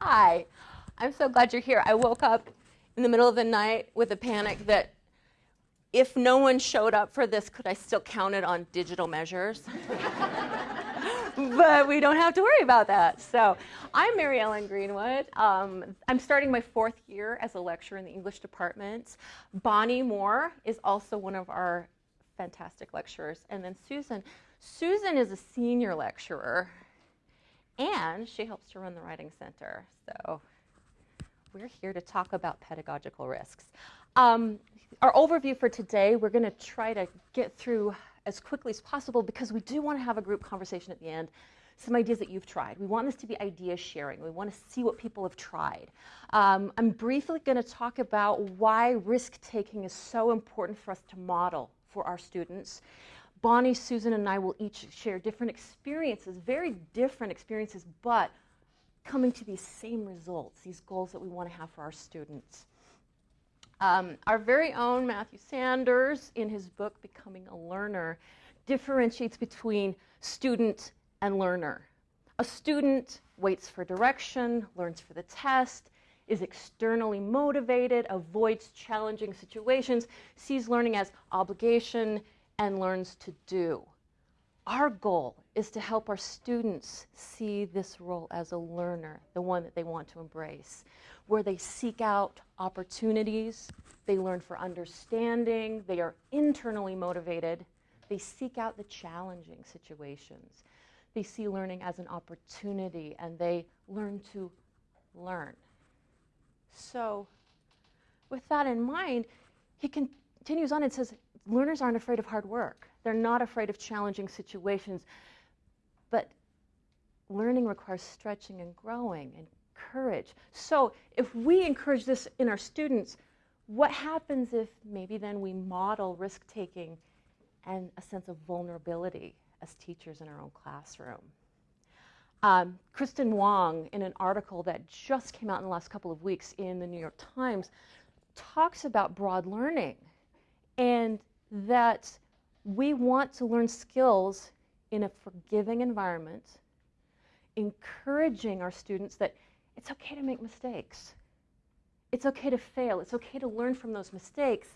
Hi. I'm so glad you're here. I woke up in the middle of the night with a panic that if no one showed up for this, could I still count it on digital measures? but we don't have to worry about that. So I'm Mary Ellen Greenwood. Um, I'm starting my fourth year as a lecturer in the English department. Bonnie Moore is also one of our fantastic lecturers. And then Susan. Susan is a senior lecturer, and she helps to run the Writing Center. So we're here to talk about pedagogical risks. Um, our overview for today, we're going to try to get through as quickly as possible because we do want to have a group conversation at the end. Some ideas that you've tried. We want this to be idea sharing. We want to see what people have tried. Um, I'm briefly going to talk about why risk taking is so important for us to model for our students. Bonnie, Susan, and I will each share different experiences, very different experiences, but coming to these same results, these goals that we want to have for our students. Um, our very own Matthew Sanders, in his book Becoming a Learner, differentiates between student and learner. A student waits for direction, learns for the test, is externally motivated, avoids challenging situations, sees learning as obligation, and learns to do. Our goal is to help our students see this role as a learner, the one that they want to embrace, where they seek out opportunities, they learn for understanding, they are internally motivated, they seek out the challenging situations. They see learning as an opportunity and they learn to learn. So, with that in mind, he continues on and says, learners aren't afraid of hard work. They're not afraid of challenging situations. But learning requires stretching and growing and courage. So if we encourage this in our students, what happens if maybe then we model risk taking and a sense of vulnerability as teachers in our own classroom? Um, Kristen Wong, in an article that just came out in the last couple of weeks in the New York Times, talks about broad learning and that we want to learn skills in a forgiving environment, encouraging our students that it's okay to make mistakes. It's okay to fail. It's okay to learn from those mistakes.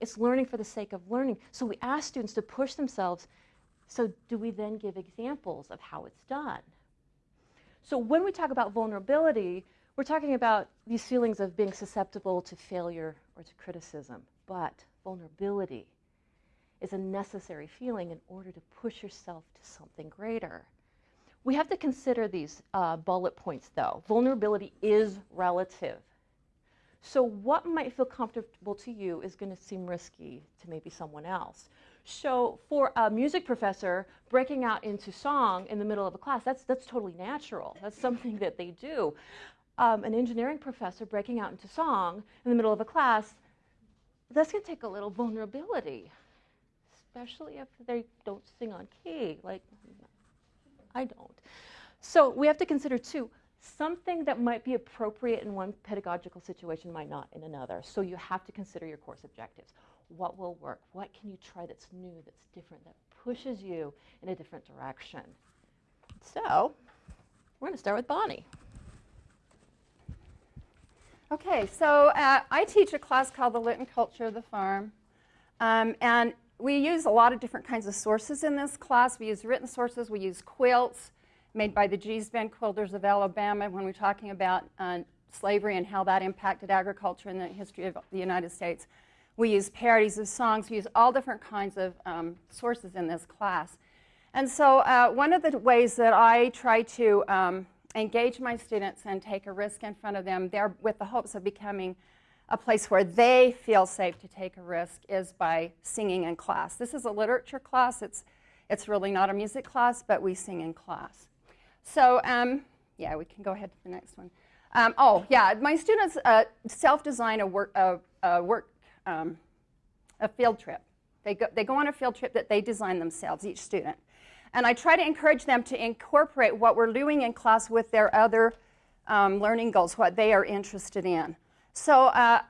It's learning for the sake of learning. So we ask students to push themselves. So do we then give examples of how it's done? So when we talk about vulnerability, we're talking about these feelings of being susceptible to failure or to criticism. But vulnerability is a necessary feeling in order to push yourself to something greater. We have to consider these uh, bullet points though. Vulnerability is relative. So what might feel comfortable to you is going to seem risky to maybe someone else. So for a music professor, breaking out into song in the middle of a class, that's, that's totally natural. That's something that they do. Um, an engineering professor breaking out into song in the middle of a class, that's going to take a little vulnerability especially if they don't sing on key, like I don't. So we have to consider too, something that might be appropriate in one pedagogical situation might not in another. So you have to consider your course objectives. What will work? What can you try that's new, that's different, that pushes you in a different direction? So we're going to start with Bonnie. Okay, so uh, I teach a class called The Lit and Culture of the Farm. Um, and we use a lot of different kinds of sources in this class. We use written sources. We use quilts made by the Gee's Bend Quilters of Alabama when we're talking about uh, slavery and how that impacted agriculture in the history of the United States. We use parodies of songs. We use all different kinds of um, sources in this class. And so uh, one of the ways that I try to um, engage my students and take a risk in front of them, there with the hopes of becoming a place where they feel safe to take a risk is by singing in class. This is a literature class. It's, it's really not a music class, but we sing in class. So um, yeah, we can go ahead to the next one. Um, oh, yeah, my students uh, self-design a work, a, a work um, a field trip. They go, they go on a field trip that they design themselves, each student. And I try to encourage them to incorporate what we're doing in class with their other um, learning goals, what they are interested in. So uh,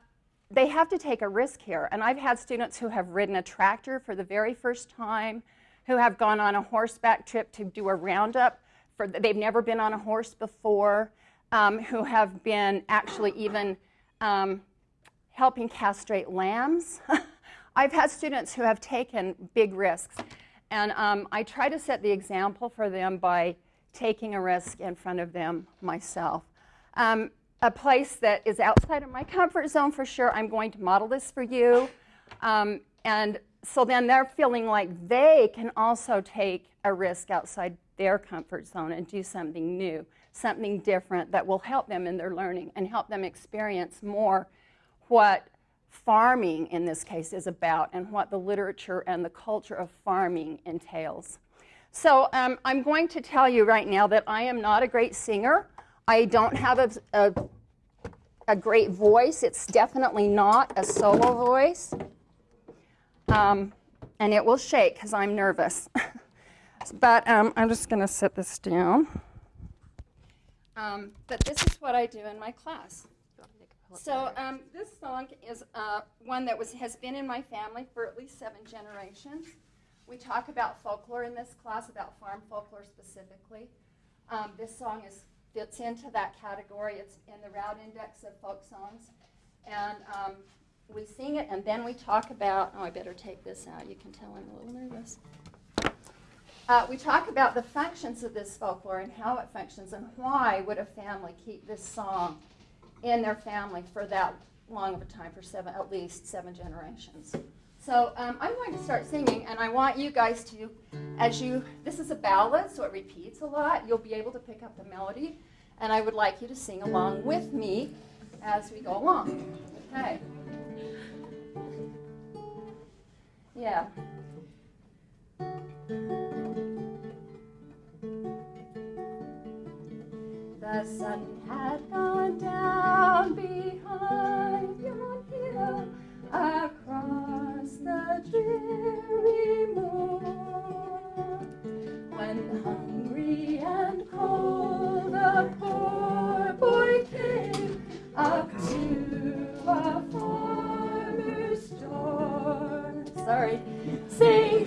they have to take a risk here. And I've had students who have ridden a tractor for the very first time, who have gone on a horseback trip to do a roundup. For, they've never been on a horse before. um, who have been actually even um, helping castrate lambs. I've had students who have taken big risks, and um, I try to set the example for them by taking a risk in front of them myself. Um, a place that is outside of my comfort zone for sure, I'm going to model this for you. Um, and so then they're feeling like they can also take a risk outside their comfort zone and do something new, something different that will help them in their learning and help them experience more what farming in this case is about and what the literature and the culture of farming entails. So um, I'm going to tell you right now that I am not a great singer. I don't have a, a, a great voice. It's definitely not a solo voice. Um, and it will shake because I'm nervous. but um, I'm just going to set this down. Um, but this is what I do in my class. So um, this song is uh, one that was, has been in my family for at least seven generations. We talk about folklore in this class, about farm folklore specifically. Um, this song is, fits into that category. It's in the Roud index of folk songs. And um, we sing it, and then we talk about, oh, I better take this out. You can tell I'm a little nervous. Uh, we talk about the functions of this folklore and how it functions and why would a family keep this song in their family for that long of a time, for seven, at least seven generations. So um, I'm going to start singing, and I want you guys to, as you, this is a ballad, so it repeats a lot. You'll be able to pick up the melody, and I would like you to sing along with me as we go along. Okay. Yeah. The sun had gone down behind yon hill the dreary moon. When hungry and cold the poor boy came up to a farmer's door. Sorry. Saying,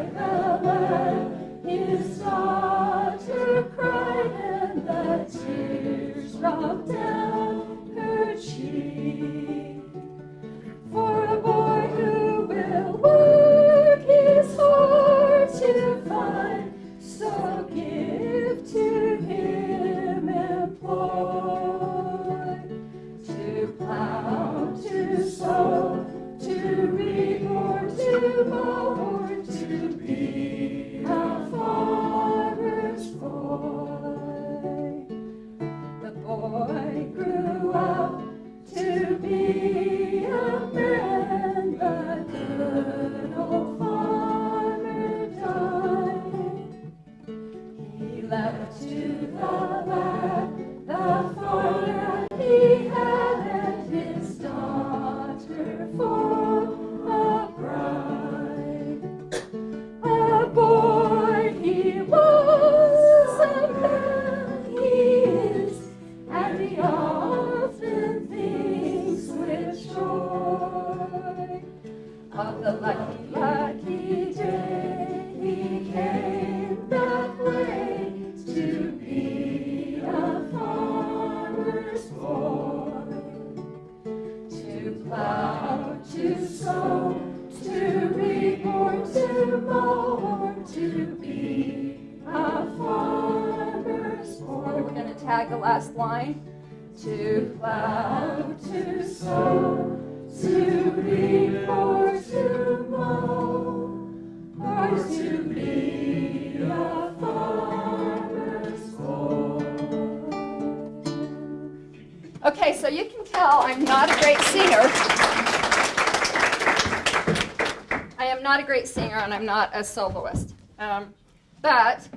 you can tell I'm not a great singer. I am not a great singer and I'm not a soloist. Um, but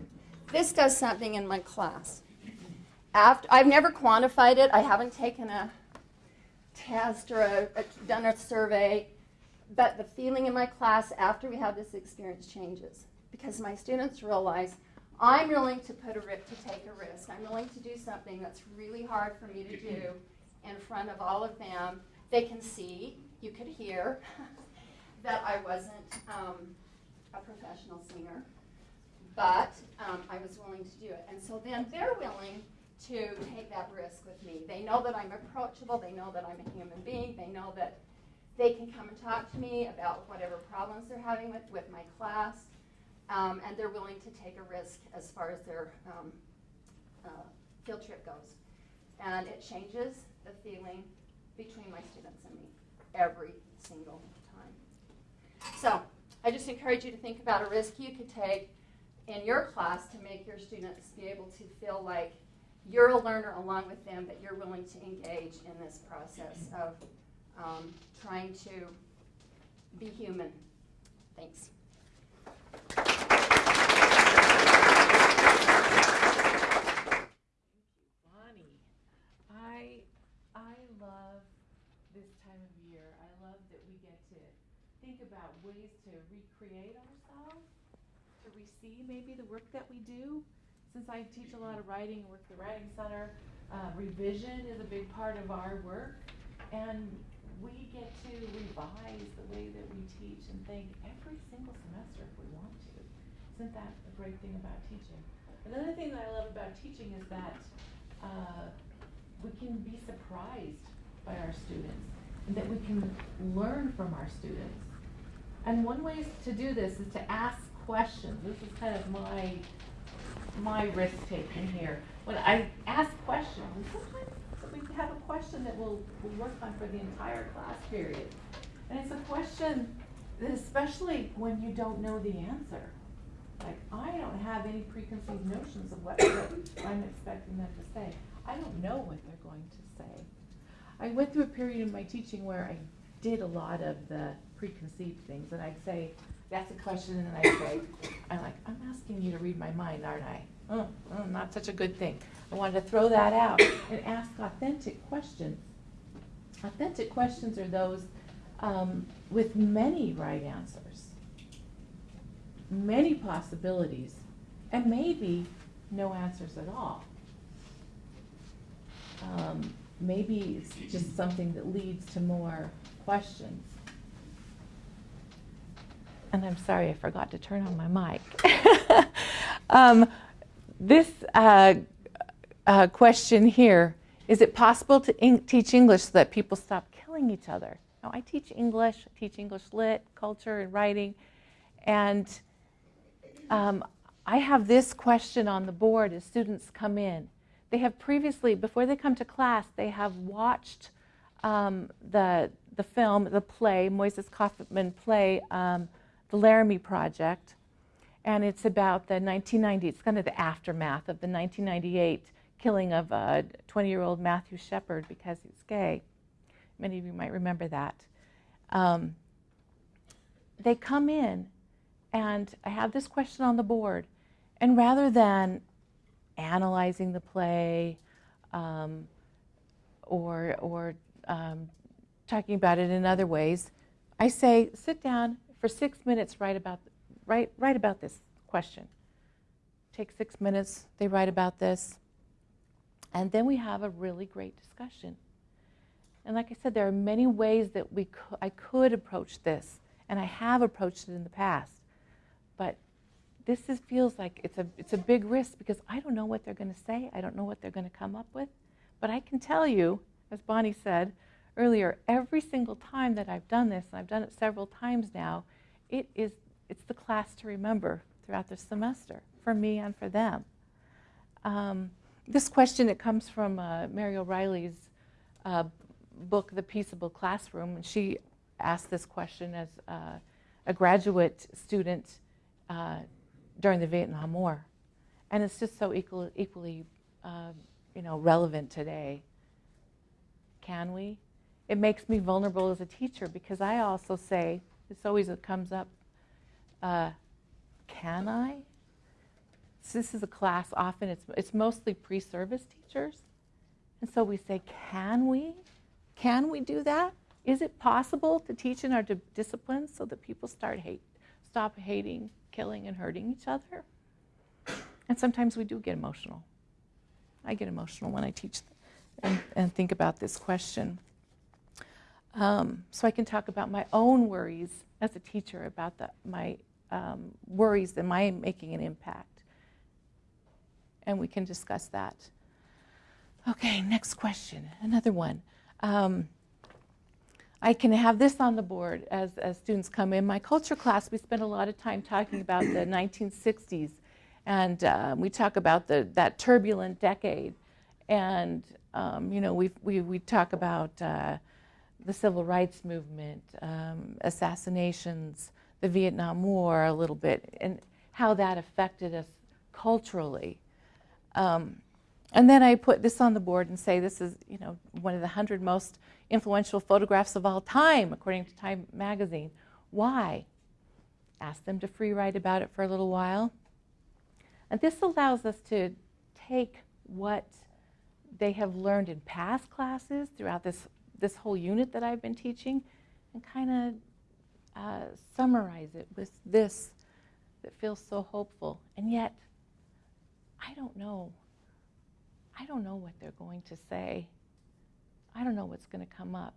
this does something in my class. After, I've never quantified it. I haven't taken a test or a, a, done a survey. But the feeling in my class after we have this experience changes because my students realize I'm willing to put a rip to take a risk. I'm willing to do something that's really hard for me to do in front of all of them. They can see, you could hear, that I wasn't um, a professional singer, but um, I was willing to do it. And so then they're willing to take that risk with me. They know that I'm approachable. They know that I'm a human being. They know that they can come and talk to me about whatever problems they're having with, with my class. Um, and they're willing to take a risk as far as their um, uh, field trip goes. And it changes the feeling between my students and me every single time. So I just encourage you to think about a risk you could take in your class to make your students be able to feel like you're a learner along with them, that you're willing to engage in this process of um, trying to be human. Thanks. Bonnie, I I love this time of year. I love that we get to think about ways to recreate ourselves, to receive maybe the work that we do. Since I teach a lot of writing and work at the Writing Center, uh, revision is a big part of our work, and we get to revise the way that we teach and think every single semester if we want to. Isn't that a great thing about teaching? Another thing that I love about teaching is that uh, we can be surprised by our students and that we can learn from our students. And one way to do this is to ask questions. This is kind of my my risk taking here. When I ask questions, sometimes we have a question that we'll, we'll work on for the entire class period. And it's a question that especially when you don't know the answer. Like, I don't have any preconceived notions of what, what I'm expecting them to say. I don't know what they're going to say. I went through a period in my teaching where I did a lot of the preconceived things, and I'd say, that's a question, and I'd say, I'm like, I'm asking you to read my mind, aren't I? Oh, oh, not such a good thing. I wanted to throw that out and ask authentic questions. Authentic questions are those um, with many right answers, many possibilities, and maybe no answers at all. Um, maybe it's just something that leads to more questions. And I'm sorry, I forgot to turn on my mic. um, this uh, uh, question here is it possible to teach English so that people stop killing each other? Now, I teach English, I teach English lit, culture, and writing, and um, I have this question on the board as students come in. They have previously, before they come to class, they have watched um, the, the film, the play, Moises Kaufman play, um, The Laramie Project, and it's about the 1990, it's kind of the aftermath of the 1998 killing of a 20-year-old Matthew Shepard because he's gay. Many of you might remember that. Um, they come in, and I have this question on the board, and rather than analyzing the play um, or, or um, talking about it in other ways, I say, sit down for six minutes, write about write, write about this question. Take six minutes, they write about this, and then we have a really great discussion. And like I said, there are many ways that we I could approach this, and I have approached it in the past. But this is, feels like it's a, it's a big risk because I don't know what they're going to say. I don't know what they're going to come up with. But I can tell you, as Bonnie said earlier, every single time that I've done this, and I've done it several times now, it is it's the class to remember throughout the semester for me and for them. Um, this question it comes from uh, Mary O'Reilley's uh, book, The Peaceable Classroom, and she asked this question as uh, a graduate student uh, during the Vietnam War, and it's just so equal, equally, uh, you know, relevant today. Can we? It makes me vulnerable as a teacher because I also say this always a comes up. Uh, can I? So this is a class. Often it's it's mostly pre-service teachers, and so we say, can we? Can we do that? Is it possible to teach in our di- disciplines so that people start hate, stop hating, killing, and hurting each other? And sometimes we do get emotional. I get emotional when I teach and, and think about this question. Um, so I can talk about my own worries as a teacher about the, my um, worries. Am I making an impact? And we can discuss that. Okay, next question. Another one. Um, I can have this on the board as, as students come in. My culture class, we spend a lot of time talking about the 1960s, and uh, we talk about the, that turbulent decade. And, um, you know, we, we, we talk about uh, the civil rights movement, um, assassinations, the Vietnam War a little bit, and how that affected us culturally. Um, and then I put this on the board and say this is, you know, one of the hundred most influential photographs of all time, according to Time magazine. Why? Ask them to free write about it for a little while. And this allows us to take what they have learned in past classes throughout this, this whole unit that I've been teaching and kind of uh, summarize it with this that feels so hopeful. And yet, I don't know I don't know what they're going to say. I don't know what's going to come up.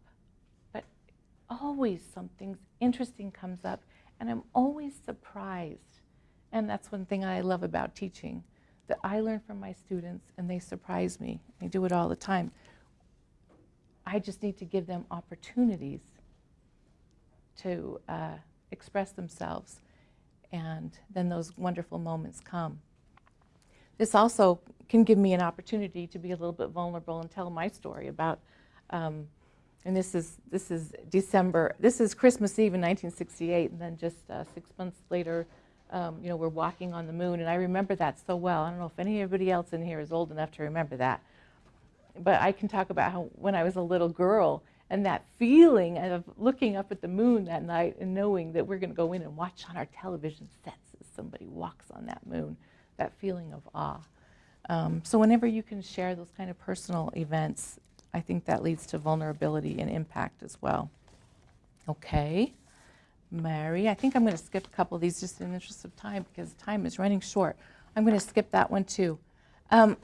But always something interesting comes up, and I'm always surprised. And that's one thing I love about teaching that I learn from my students, and they surprise me. They do it all the time. I just need to give them opportunities to uh, express themselves, and then those wonderful moments come. This also can give me an opportunity to be a little bit vulnerable and tell my story about. Um, and this is this is December. This is Christmas Eve in 1968, and then just uh, six months later, um, you know, we're walking on the moon, and I remember that so well. I don't know if anybody else in here is old enough to remember that, but I can talk about how when I was a little girl and that feeling of looking up at the moon that night and knowing that we're going to go in and watch on our television sets as somebody walks on that moon, that feeling of awe. Um, so whenever you can share those kind of personal events, I think that leads to vulnerability and impact as well. Okay, Mary, I think I'm going to skip a couple of these just in the interest of time because time is running short. I'm going to skip that one too. Um,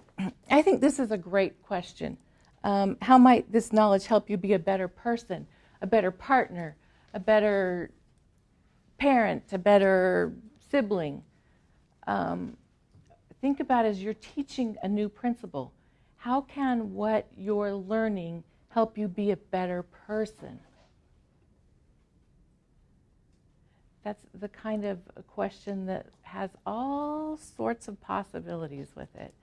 I think this is a great question. Um, how might this knowledge help you be a better person, a better partner, a better parent, a better sibling? Um, think about as you're teaching a new principle. How can what you're learning help you be a better person? That's the kind of question that has all sorts of possibilities with it.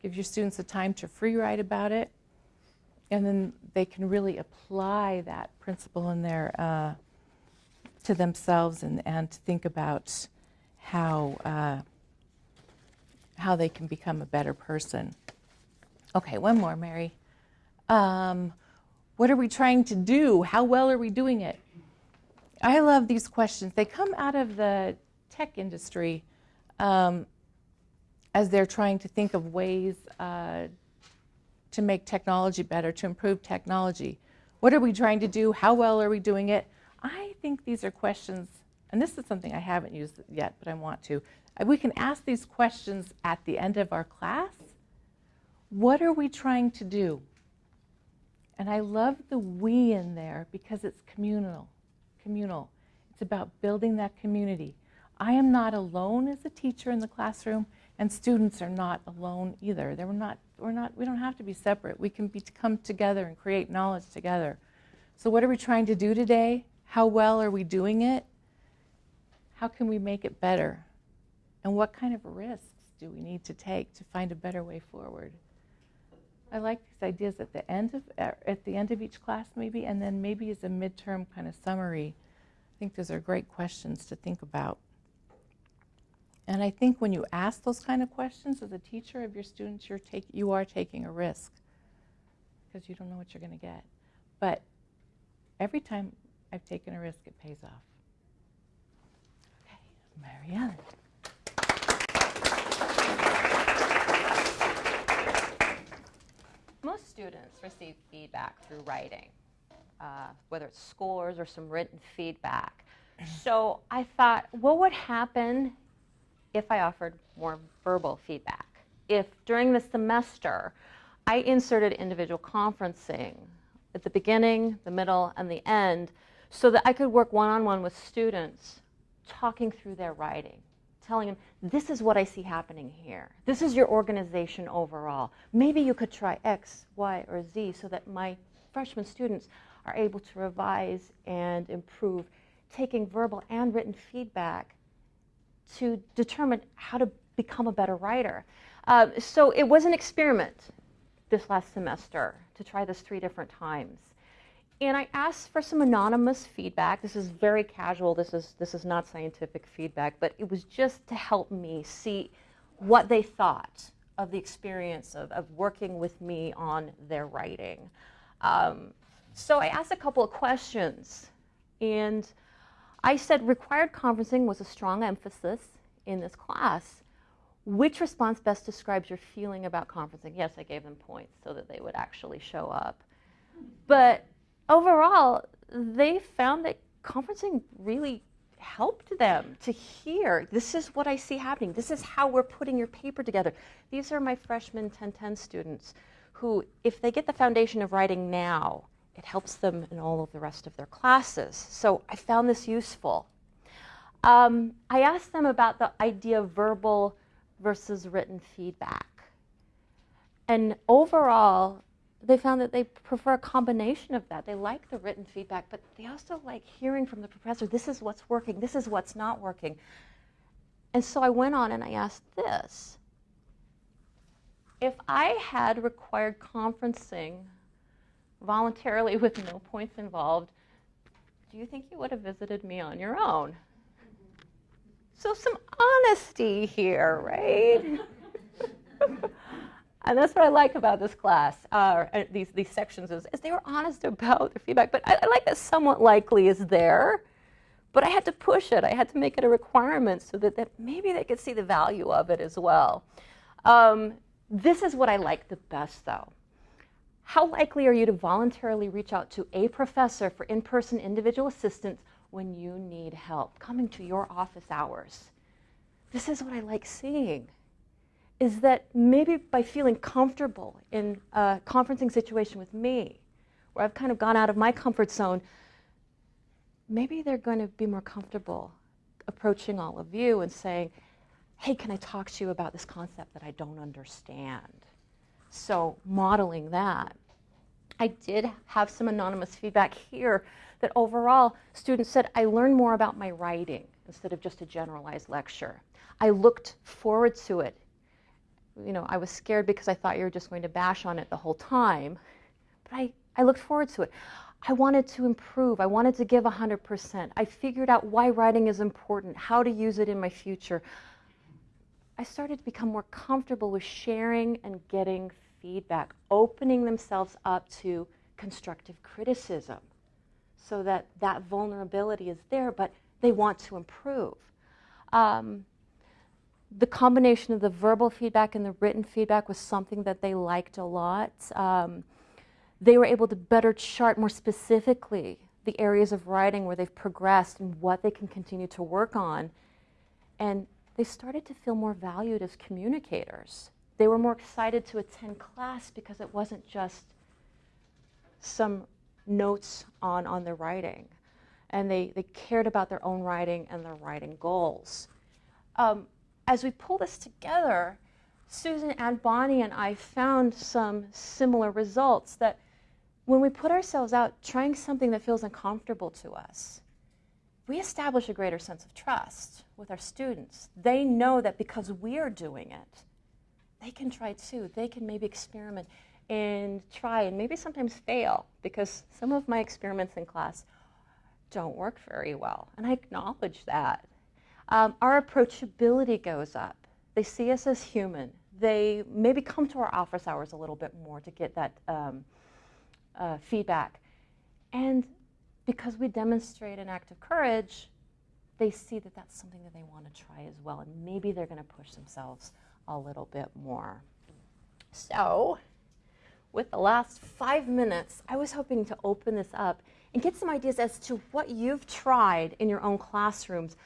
Give your students a time to free write about it, and then they can really apply that principle in their uh, to themselves and, and to think about how uh, how they can become a better person. Okay, one more, Mary. Um, what are we trying to do? How well are we doing it? I love these questions. They come out of the tech industry um, as they're trying to think of ways uh, to make technology better, to improve technology. What are we trying to do? How well are we doing it? I think these are questions, and this is something I haven't used yet, but I want to. We can ask these questions at the end of our class. What are we trying to do? And I love the we in there because it's communal. Communal. It's about building that community. I am not alone as a teacher in the classroom, and students are not alone either. They're not, we're not, we don't have to be separate. We can be, come together and create knowledge together. So what are we trying to do today? How well are we doing it? How can we make it better? And what kind of risks do we need to take to find a better way forward? I like these ideas at the end of at the end of each class, maybe, and then maybe as a midterm kind of summary. I think those are great questions to think about. And I think when you ask those kind of questions as a teacher of your students, you're take, you are taking a risk because you don't know what you're going to get. But every time I've taken a risk, it pays off. Okay, Marianne. Most students receive feedback through writing, uh, whether it's scores or some written feedback. So I thought, what would happen if I offered more verbal feedback? If during the semester I inserted individual conferencing at the beginning, the middle, and the end so that I could work one on one with students talking through their writing, telling them, this is what I see happening here. This is your organization overall. Maybe you could try X, Y, or Z so that my freshman students are able to revise and improve, taking verbal and written feedback to determine how to become a better writer. Uh, so it was an experiment this last semester to try this three different times. And I asked for some anonymous feedback. This is very casual. This is this is not scientific feedback, but it was just to help me see what they thought of the experience of, of working with me on their writing. Um, so I asked a couple of questions, and I said required conferencing was a strong emphasis in this class. Which response best describes your feeling about conferencing? Yes, I gave them points so that they would actually show up. But overall, they found that conferencing really helped them to hear this is what I see happening. This is how we're putting your paper together. These are my freshman 1010 students who, if they get the foundation of writing now, it helps them in all of the rest of their classes. So I found this useful. Um, I asked them about the idea of verbal versus written feedback. And overall, they found that they prefer a combination of that. They like the written feedback, but they also like hearing from the professor this is what's working, this is what's not working. And so I went on and I asked this if I had required conferencing voluntarily with no points involved, do you think you would have visited me on your own? So some honesty here, right? and that's what I like about this class, uh, uh, these, these sections, is, is, they were honest about their feedback. But I, I like that somewhat likely is there, but I had to push it. I had to make it a requirement so that, that maybe they could see the value of it as well. Um, this is what I like the best, though. How likely are you to voluntarily reach out to a professor for in-person individual assistance when you need help, coming to your office hours? This is what I like seeing, is that maybe by feeling comfortable in a conferencing situation with me, where I've kind of gone out of my comfort zone, maybe they're going to be more comfortable approaching all of you and saying, hey, can I talk to you about this concept that I don't understand? So modeling that. I did have some anonymous feedback here that overall students said I learned more about my writing instead of just a generalized lecture. I looked forward to it. You know, I was scared because I thought you were just going to bash on it the whole time, but I, I looked forward to it. I wanted to improve. I wanted to give 100%. I figured out why writing is important, how to use it in my future. I started to become more comfortable with sharing and getting feedback, opening themselves up to constructive criticism so that that vulnerability is there, but they want to improve. Um, the combination of the verbal feedback and the written feedback was something that they liked a lot. Um, they were able to better chart more specifically the areas of writing where they've progressed and what they can continue to work on. And they started to feel more valued as communicators. They were more excited to attend class because it wasn't just some notes on, on their writing. And they, they cared about their own writing and their writing goals. Um, as we pull this together, Susan and Bonnie and I found some similar results that when we put ourselves out trying something that feels uncomfortable to us, we establish a greater sense of trust with our students. They know that because we are doing it, they can try too. They can maybe experiment and try and maybe sometimes fail because some of my experiments in class don't work very well, and I acknowledge that. Um, our approachability goes up. They see us as human. They maybe come to our office hours a little bit more to get that um, uh, feedback. And because we demonstrate an act of courage, they see that that's something that they want to try as well, and maybe they're going to push themselves a little bit more. So, with the last five minutes, I was hoping to open this up and get some ideas as to what you've tried in your own classrooms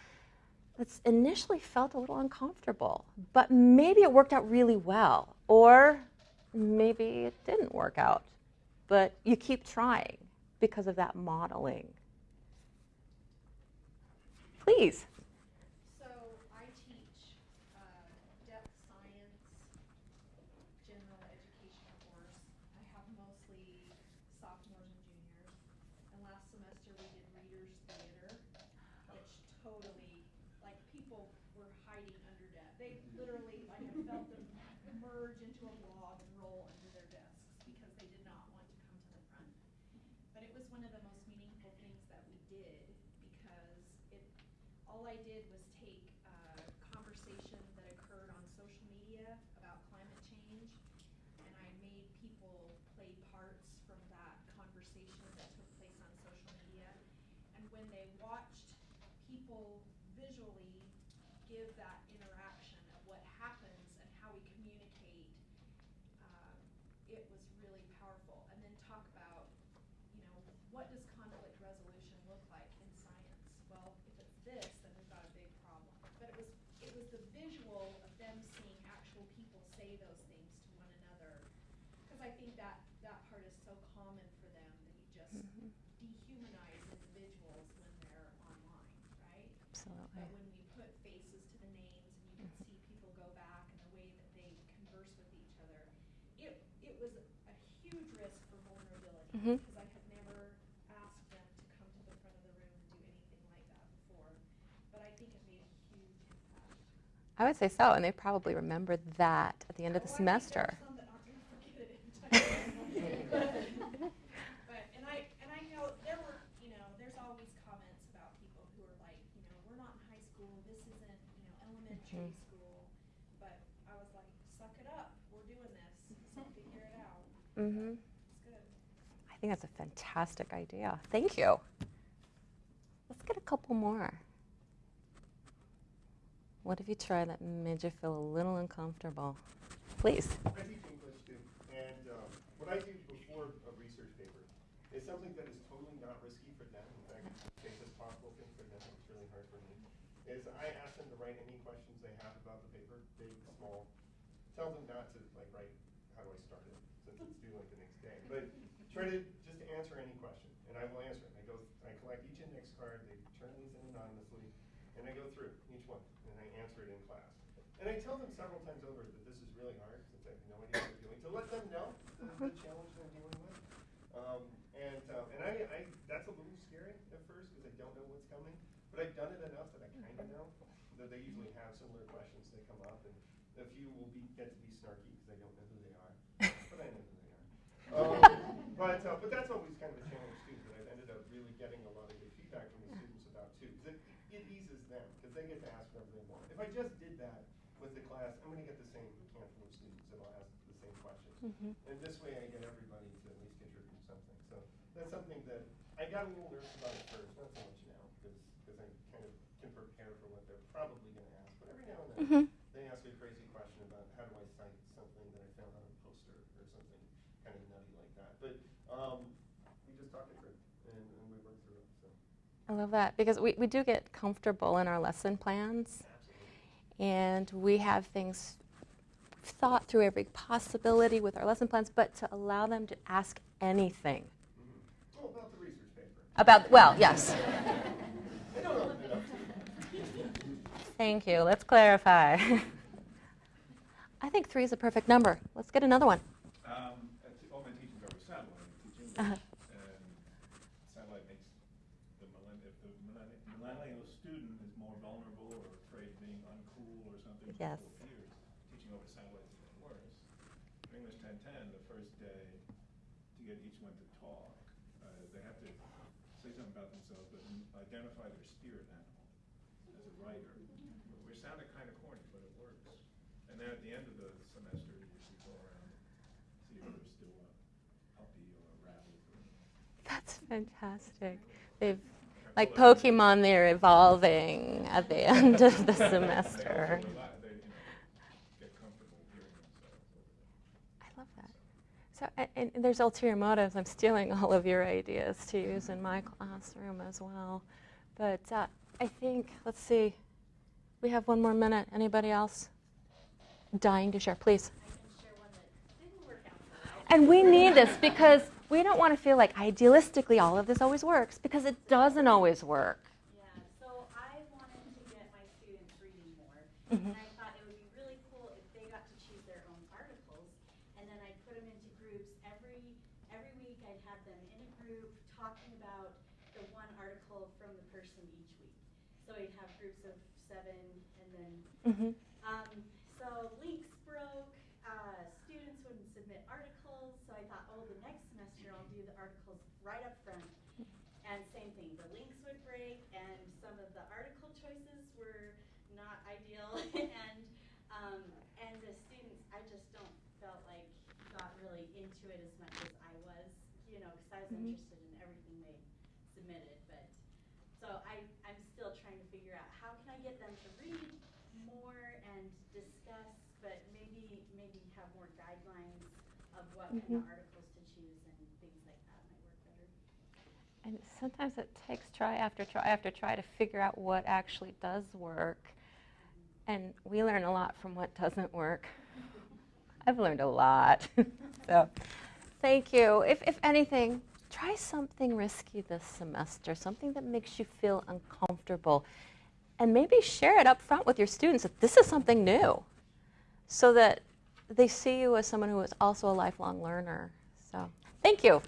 that's initially felt a little uncomfortable, but maybe it worked out really well, or maybe it didn't work out, but you keep trying because of that modeling. Please. So I teach uh, depth science, general education course. I have mostly sophomores and juniors. And last semester we did readers theater, which totally, hiding under desk. They literally, like I felt them merge into a log and roll under their desks because they did not want to come to the front. But it was one of the most meaningful things that we did because it, all I did was take uh, conversation that occurred on social media about climate change, and I made people play parts from that conversation that took place on social media. And when they watched people visually give that interaction of what happens and how we communicate, um, it was really powerful. And then talk about you know, what does conflict resolution look like in science? Well, if it's this, then we've got a big problem. But it was, it was the visual of them seeing actual people say those things to one another. Because I think that, that part is so common for them, that you just dehumanize individuals when they're online, right? Absolutely. But when we put faces to the names and you can see people go back and the way that they converse with each other, it, it was a huge risk for vulnerability Mhm. because I had never asked them to come to the front of the room and do anything like that before. But I think it made a huge impact. I would say so, and they probably remembered that at the end of the Oh, semester. there's some that aren't gonna forget it anytime soon. But, and I, and I know there were, you know, there's always comments about people who are like, you know, we're not in high school, this isn't, you know, elementary Mhm. school. But I was like, suck it up, we're doing this, so figure it out. hmm It's good. I think that's a fantastic idea. Thank you. Let's get a couple more. What have you tried that made you feel a little uncomfortable? Please. I teach English too, and um, what I do before a research paper is something that is totally not risky for them. In fact, it's the safest possible thing for them. It's really hard for me. Is I ask them to write any questions they have about the paper, big, small. Tell them not to like write, how do I start it, since it's due like the next day. But try to just answer any question, and I will answer it. I go, I collect each index card. They turn these in anonymously, and I go through each one, and I answer it in class. And I tell them several times over that this is really hard, since I have no idea what they're doing, to let them know the, the challenge they're dealing with. Um, and, um, and I, I, that's a little scary at first, because I don't know what's coming, but I've done it enough that I kinda know, that they usually have similar questions that come up, and a few will be, get to be snarky, because I don't know who they are, but I know who they are. Um, but, uh, but that's always kind of a challenge too, that I've ended up really getting a lot of good feedback from the students about too, because it, it eases them, because they get to ask whatever they want. If I just did that with the class, I'm gonna get the same handful of students that'll ask the same questions. And this way I get everybody to at least contribute something, so that's something that, I got a little nervous about at first, not so much now, because, because I kind of can prepare for what they're probably gonna ask, but every now and then, Mhm. they ask a crazy question about how do I cite something that I found on a poster or something kind of nutty like that. But um, we just it through and, and we through it. So I love that because we, we do get comfortable in our lesson plans absolutely. and we have things thought through every possibility with our lesson plans, but to allow them to ask anything Mm-hmm. Well, about the research paper. about, well, yes. They don't know enough. Thank you. Let's clarify. I think three is a perfect number. Let's get another one. Um, uh, t- all my teaching's over satellite, I teach English, Uh-huh. and satellite makes the millenn- if the millenn- millennial student is more vulnerable or afraid of being uncool or something Yes. cool peers, teaching over satellite is even worse. For English ten ten, the first day, to get each one to talk, uh, they have to say something about themselves, but identify their spirit animal as a writer. Which sounded kind of corny, but it works. And then at the end of the semester, you you go around, see if they're still a puppy or a rabbit. or- That's fantastic. They've like Pokemon, they're evolving at the end of the semester. I love that. So, and, and there's ulterior motives. I'm stealing all of your ideas to use in my classroom as well. But uh, I think, let's see, we have one more minute. Anybody else dying to share? Please. And we need this because we don't want to feel like idealistically all of this always works because it doesn't always work. Yeah, so I wanted to get my students reading more, Mm-hmm. and I thought it would be really cool if they got to choose their own articles, and then I'd put them into groups. Every every week, I'd have them in a group talking about the one article from the person each week. So I'd have groups of seven, and then Mm-hmm. um, so links broke. Uh, students wouldn't submit articles, so I thought, oh, the next semester I'll do the articles right up front. And same thing, the links would break, and some of the article choices were not ideal, and um, and the students, I just don't felt like got really into it as much as I was, you know, because I was Mhm. interested in everything they submitted. But so I I'm still trying to figure out how can I get them to read more and discuss, but maybe maybe have more guidelines of what kind Mhm. of articles to choose and things like that might work better. And sometimes it takes try after try after try to figure out what actually does work. And we learn a lot from what doesn't work. I've learned a lot. so thank you. If, if anything, try something risky this semester, something that makes you feel uncomfortable. And maybe share it up front with your students that this is something new so that they see you as someone who is also a lifelong learner. So thank you.